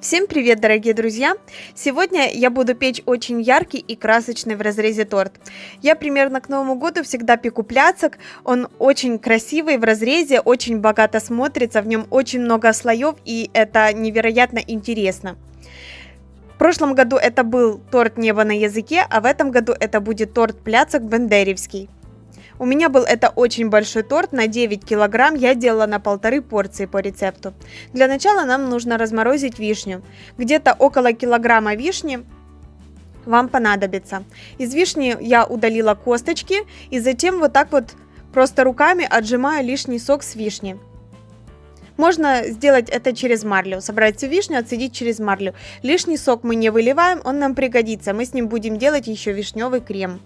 Всем привет, дорогие друзья! Сегодня я буду печь очень яркий и красочный в разрезе торт. Я примерно к Новому году всегда пеку пляцок. Он очень красивый в разрезе, очень богато смотрится, в нем очень много слоев и это невероятно интересно. В прошлом году это был торт «Небо на языке», а в этом году это будет торт пляцок бендеревский. У меня был это очень большой торт на 9 килограмм, я делала на полторы порции по рецепту. Для начала нам нужно разморозить вишню. Где-то около килограмма вишни вам понадобится. Из вишни я удалила косточки и затем вот так вот просто руками отжимаю лишний сок с вишни. Можно сделать это через марлю, собрать всю вишню, отсадить через марлю. Лишний сок мы не выливаем, он нам пригодится, мы с ним будем делать еще вишневый крем.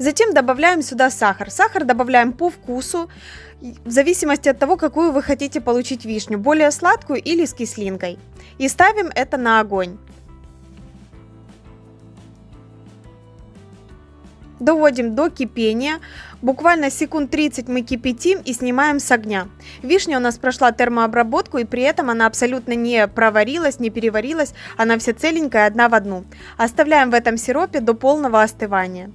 Затем добавляем сюда сахар. Сахар добавляем по вкусу, в зависимости от того, какую вы хотите получить вишню, более сладкую или с кислинкой. И ставим это на огонь. Доводим до кипения. Буквально секунд 30 мы кипятим и снимаем с огня. Вишня у нас прошла термообработку и при этом она абсолютно не проварилась, не переварилась. Она вся целенькая, одна в одну. Оставляем в этом сиропе до полного остывания.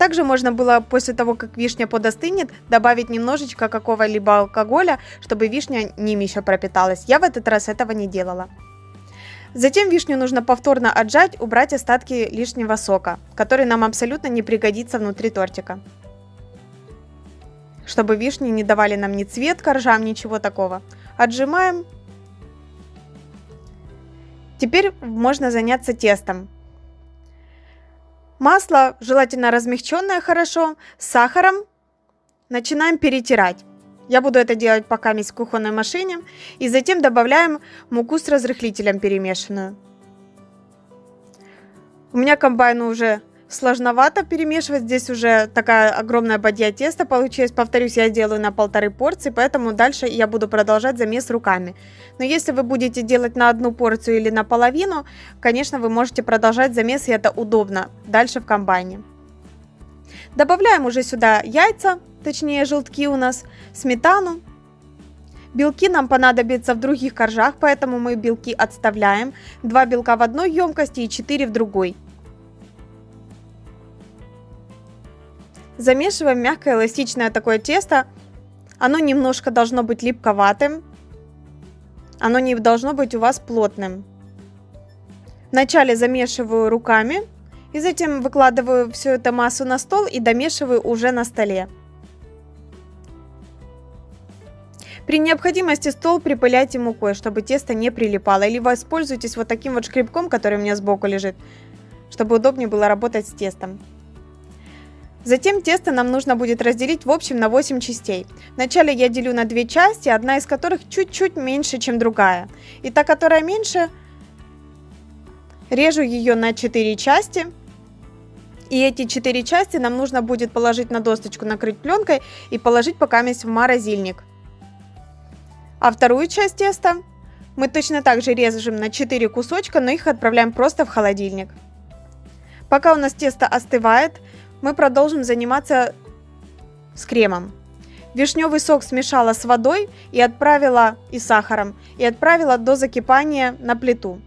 Также можно было после того, как вишня подостынет, добавить немножечко какого-либо алкоголя, чтобы вишня ним еще пропиталась. Я в этот раз этого не делала. Затем вишню нужно повторно отжать, убрать остатки лишнего сока, который нам абсолютно не пригодится внутри тортика. Чтобы вишни не давали нам ни цвет коржам, ничего такого. Отжимаем. Теперь можно заняться тестом. Масло, желательно размягченное хорошо, с сахаром. Начинаем перетирать. Я буду это делать пока в кухонной машине. И затем добавляем муку с разрыхлителем перемешанную. У меня комбайн уже сложновато перемешивать. Здесь уже такая огромная бадья теста получилась. Повторюсь, я делаю на полторы порции, поэтому дальше я буду продолжать замес руками. Но если вы будете делать на одну порцию или на половину, конечно, вы можете продолжать замес, и это удобно дальше в комбайне. Добавляем уже сюда яйца, точнее желтки у нас, сметану. Белки нам понадобятся в других коржах, поэтому мы белки отставляем. Два белка в одной емкости и 4 в другой. Замешиваем мягкое эластичное такое тесто. Оно немножко должно быть липковатым. Оно не должно быть у вас плотным. Вначале замешиваю руками и затем выкладываю всю эту массу на стол и домешиваю уже на столе. При необходимости стол припыляйте мукой, чтобы тесто не прилипало. Или воспользуйтесь вот таким вот шкребком, который у меня сбоку лежит, чтобы удобнее было работать с тестом. Затем тесто нам нужно будет разделить в общем на 8 частей. Вначале я делю на две части, одна из которых чуть-чуть меньше, чем другая. И та, которая меньше, режу ее на 4 части. И эти 4 части нам нужно будет положить на досточку, накрыть пленкой и положить пока в морозильник. А вторую часть теста мы точно так же режем на 4 кусочка, но их отправляем просто в холодильник. Пока у нас тесто остывает, мы продолжим заниматься с кремом. Вишневый сок смешала с водой и отправила и сахаром и отправила до закипания на плиту.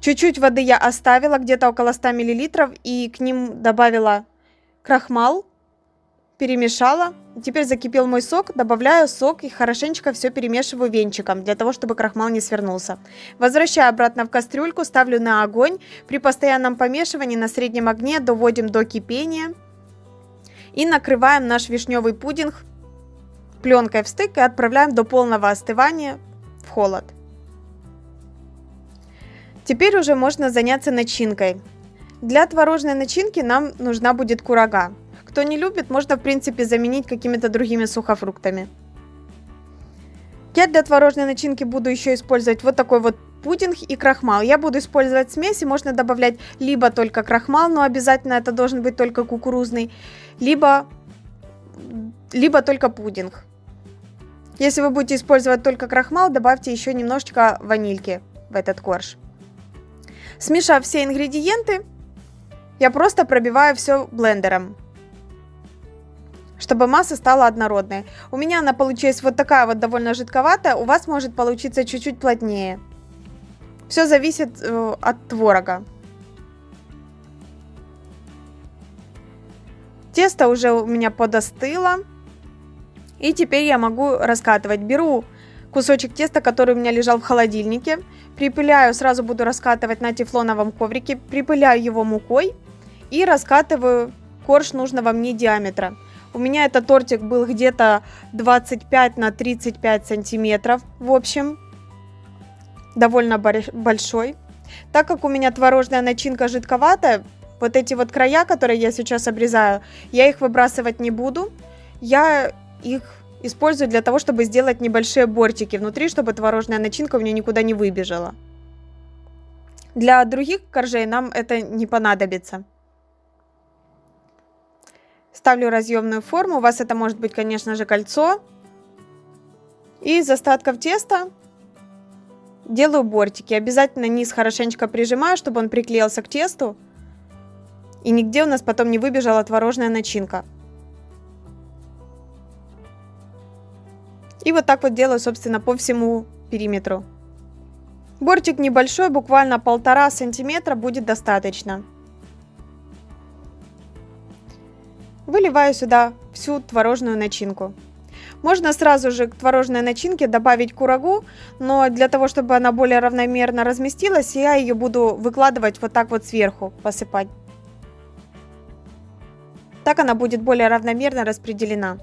Чуть-чуть воды я оставила, где-то около 100 мл, и к ним добавила крахмал перемешала. Теперь закипел мой сок, добавляю сок и хорошенечко все перемешиваю венчиком, для того, чтобы крахмал не свернулся. Возвращаю обратно в кастрюльку, ставлю на огонь. При постоянном помешивании на среднем огне доводим до кипения. И накрываем наш вишневый пудинг пленкой в стык и отправляем до полного остывания в холод. Теперь уже можно заняться начинкой. Для творожной начинки нам нужна будет курага. Кто не любит, можно в принципе заменить какими-то другими сухофруктами. Я для творожной начинки буду еще использовать вот такой вот пудинг и крахмал. Я буду использовать смеси, можно добавлять либо только крахмал, но обязательно это должен быть только кукурузный, либо, либо только пудинг. Если вы будете использовать только крахмал, добавьте еще немножечко ванильки в этот корж. Смешав все ингредиенты, я просто пробиваю все блендером чтобы масса стала однородной. У меня она получилась вот такая вот довольно жидковатая, у вас может получиться чуть-чуть плотнее. Все зависит э, от творога. Тесто уже у меня подостыло. И теперь я могу раскатывать. Беру кусочек теста, который у меня лежал в холодильнике. Припыляю, сразу буду раскатывать на тефлоновом коврике. Припыляю его мукой и раскатываю корж нужного мне диаметра. У меня этот тортик был где-то 25 на 35 сантиметров. В общем, довольно большой. Так как у меня творожная начинка жидковатая, вот эти вот края, которые я сейчас обрезаю, я их выбрасывать не буду. Я их использую для того, чтобы сделать небольшие бортики внутри, чтобы творожная начинка у меня никуда не выбежала. Для других коржей нам это не понадобится. Ставлю разъемную форму. У вас это может быть, конечно же, кольцо. И из остатков теста делаю бортики. Обязательно низ хорошенечко прижимаю, чтобы он приклеился к тесту. И нигде у нас потом не выбежала творожная начинка. И вот так вот делаю, собственно, по всему периметру. Бортик небольшой, буквально полтора сантиметра будет достаточно. Выливаю сюда всю творожную начинку. Можно сразу же к творожной начинке добавить курагу, но для того, чтобы она более равномерно разместилась, я ее буду выкладывать вот так вот сверху, посыпать. Так она будет более равномерно распределена.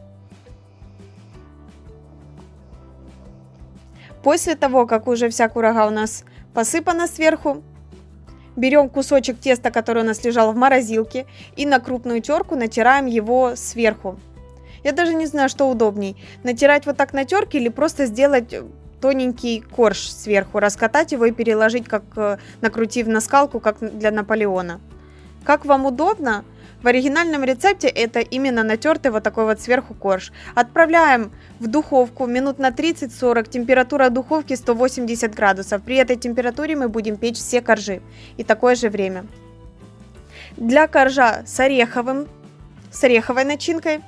После того, как уже вся курага у нас посыпана сверху, Берем кусочек теста, который у нас лежал в морозилке, и на крупную терку натираем его сверху. Я даже не знаю, что удобней. Натирать вот так на терке или просто сделать тоненький корж сверху, раскатать его и переложить, как э, накрутив на скалку, как для Наполеона. Как вам удобно, в оригинальном рецепте это именно натертый вот такой вот сверху корж. Отправляем в духовку минут на 30-40, температура духовки 180 градусов. При этой температуре мы будем печь все коржи и такое же время. Для коржа с ореховым, с ореховой начинкой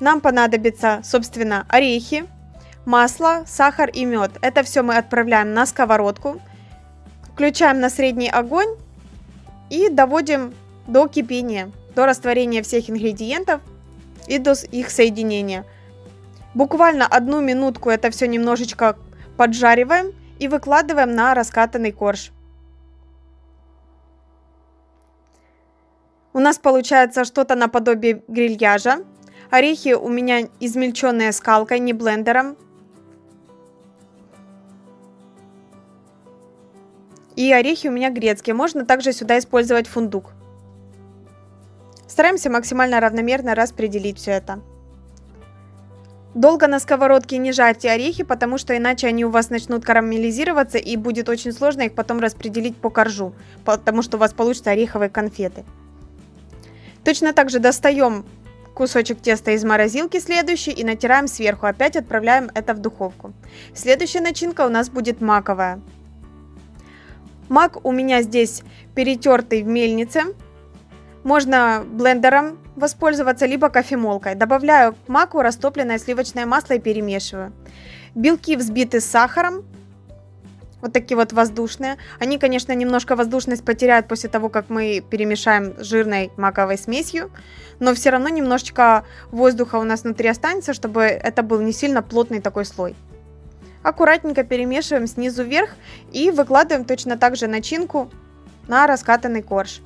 нам понадобится, собственно, орехи, масло, сахар и мед. Это все мы отправляем на сковородку, включаем на средний огонь и доводим до кипения до растворения всех ингредиентов и до их соединения. Буквально одну минутку это все немножечко поджариваем и выкладываем на раскатанный корж. У нас получается что-то наподобие грильяжа. Орехи у меня измельченные скалкой, не блендером. И орехи у меня грецкие. Можно также сюда использовать фундук. Стараемся максимально равномерно распределить все это. Долго на сковородке не жарьте орехи, потому что иначе они у вас начнут карамелизироваться и будет очень сложно их потом распределить по коржу, потому что у вас получатся ореховые конфеты. Точно так же достаем кусочек теста из морозилки следующий и натираем сверху. Опять отправляем это в духовку. Следующая начинка у нас будет маковая. Мак у меня здесь перетертый в мельнице. Можно блендером воспользоваться, либо кофемолкой. Добавляю к маку растопленное сливочное масло и перемешиваю. Белки взбиты с сахаром. Вот такие вот воздушные. Они, конечно, немножко воздушность потеряют после того, как мы перемешаем с жирной маковой смесью. Но все равно немножечко воздуха у нас внутри останется, чтобы это был не сильно плотный такой слой. Аккуратненько перемешиваем снизу вверх и выкладываем точно так же начинку на раскатанный корж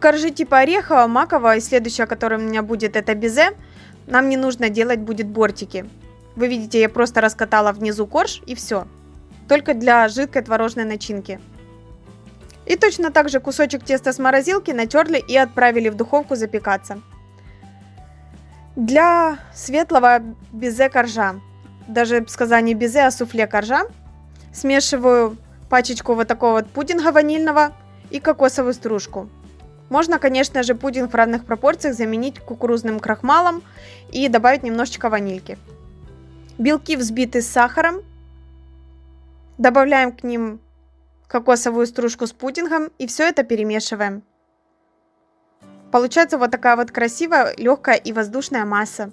коржи типа орехового, макового и следующее, которое у меня будет, это безе. Нам не нужно делать будет бортики. Вы видите, я просто раскатала внизу корж и все. Только для жидкой творожной начинки. И точно так же кусочек теста с морозилки натерли и отправили в духовку запекаться. Для светлого безе коржа, даже сказать не безе, а суфле коржа, смешиваю пачечку вот такого вот пудинга ванильного и кокосовую стружку. Можно, конечно же, пудинг в равных пропорциях заменить кукурузным крахмалом и добавить немножечко ванильки. Белки взбиты с сахаром. Добавляем к ним кокосовую стружку с пудингом и все это перемешиваем. Получается вот такая вот красивая, легкая и воздушная масса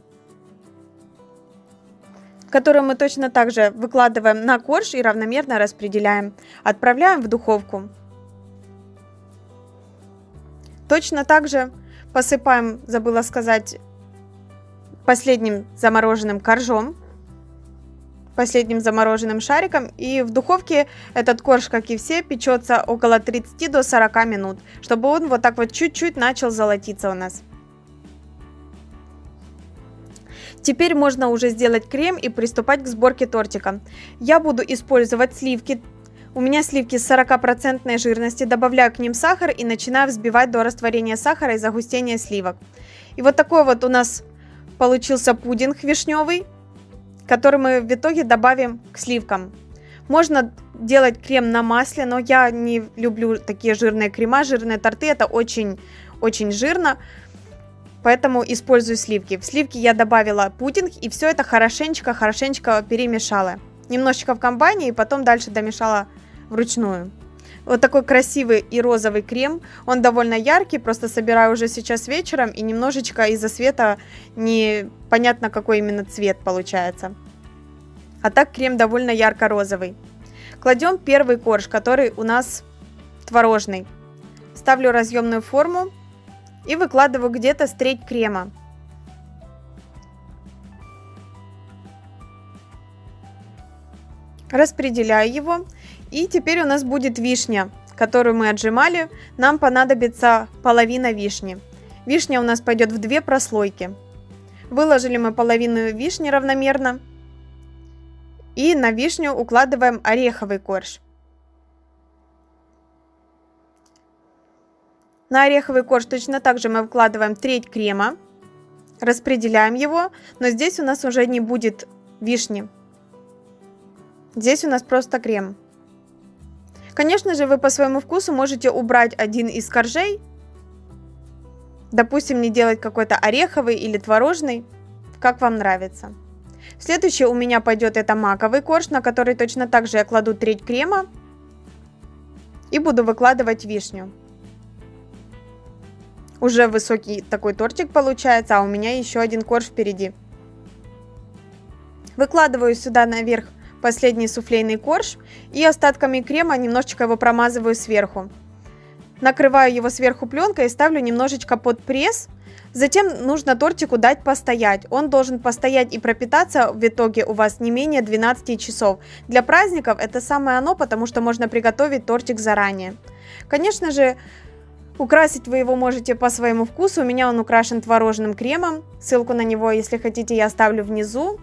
которую мы точно так же выкладываем на корж и равномерно распределяем. Отправляем в духовку. Точно так же посыпаем, забыла сказать, последним замороженным коржом, последним замороженным шариком. И в духовке этот корж, как и все, печется около 30 до 40 минут, чтобы он вот так вот чуть-чуть начал золотиться у нас. Теперь можно уже сделать крем и приступать к сборке тортика. Я буду использовать сливки. У меня сливки с 40% жирности, добавляю к ним сахар и начинаю взбивать до растворения сахара и загустения сливок. И вот такой вот у нас получился пудинг вишневый, который мы в итоге добавим к сливкам. Можно делать крем на масле, но я не люблю такие жирные крема, жирные торты, это очень-очень жирно поэтому использую сливки. В сливки я добавила пудинг и все это хорошенечко-хорошенечко перемешала. Немножечко в комбайне и потом дальше домешала вручную. Вот такой красивый и розовый крем. Он довольно яркий, просто собираю уже сейчас вечером и немножечко из-за света непонятно какой именно цвет получается. А так крем довольно ярко-розовый. Кладем первый корж, который у нас творожный. Ставлю разъемную форму и выкладываю где-то с треть крема. Распределяю его. И теперь у нас будет вишня, которую мы отжимали. Нам понадобится половина вишни. Вишня у нас пойдет в две прослойки. Выложили мы половину вишни равномерно. И на вишню укладываем ореховый корж. На ореховый корж точно так же мы вкладываем треть крема, распределяем его, но здесь у нас уже не будет вишни. Здесь у нас просто крем. Конечно же, вы по своему вкусу можете убрать один из коржей. Допустим, не делать какой-то ореховый или творожный, как вам нравится. Следующий у меня пойдет это маковый корж, на который точно так же я кладу треть крема и буду выкладывать вишню. Уже высокий такой тортик получается, а у меня еще один корж впереди. Выкладываю сюда наверх последний суфлейный корж и остатками крема немножечко его промазываю сверху. Накрываю его сверху пленкой и ставлю немножечко под пресс. Затем нужно тортику дать постоять. Он должен постоять и пропитаться в итоге у вас не менее 12 часов. Для праздников это самое оно, потому что можно приготовить тортик заранее. Конечно же, Украсить вы его можете по своему вкусу. У меня он украшен творожным кремом. Ссылку на него, если хотите, я оставлю внизу.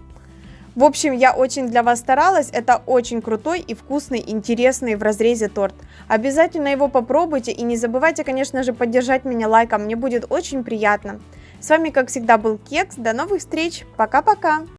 В общем, я очень для вас старалась. Это очень крутой и вкусный, интересный в разрезе торт. Обязательно его попробуйте и не забывайте, конечно же, поддержать меня лайком. Мне будет очень приятно. С вами, как всегда, был Кекс. До новых встреч. Пока-пока.